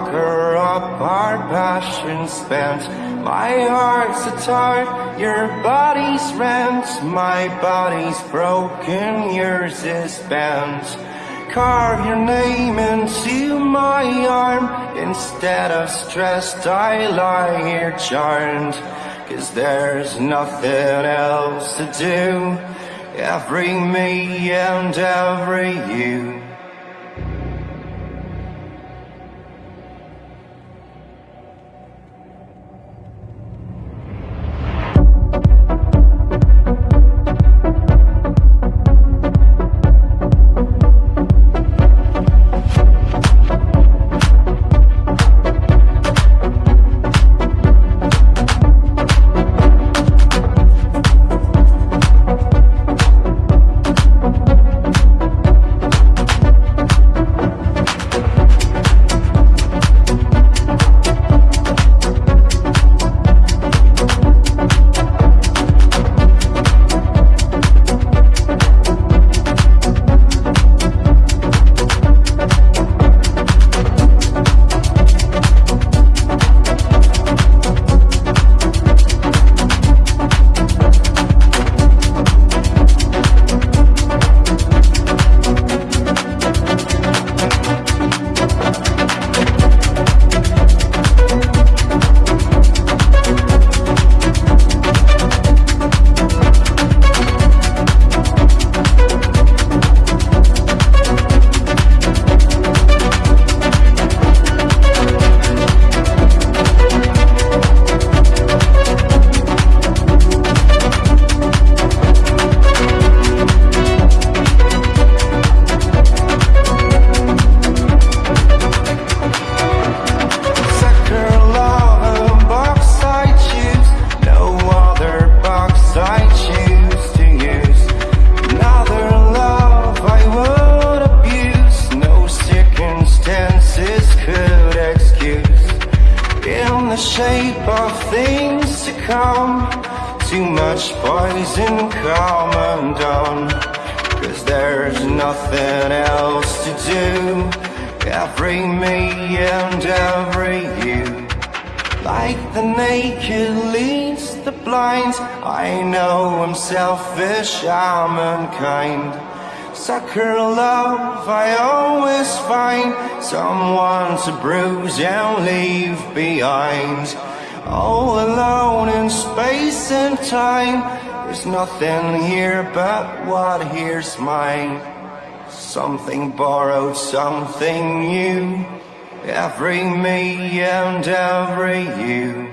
up our passion spent My heart's a tart, your body's rent. My body's broken, yours is bent. Carve your name into my arm. Instead of stressed, I lie here charmed. Cause there's nothing else to do. Every me and every you. to bruise and leave behind. All alone in space and time There's nothing here but what here's mine. Something borrowed, something new Every me and every you.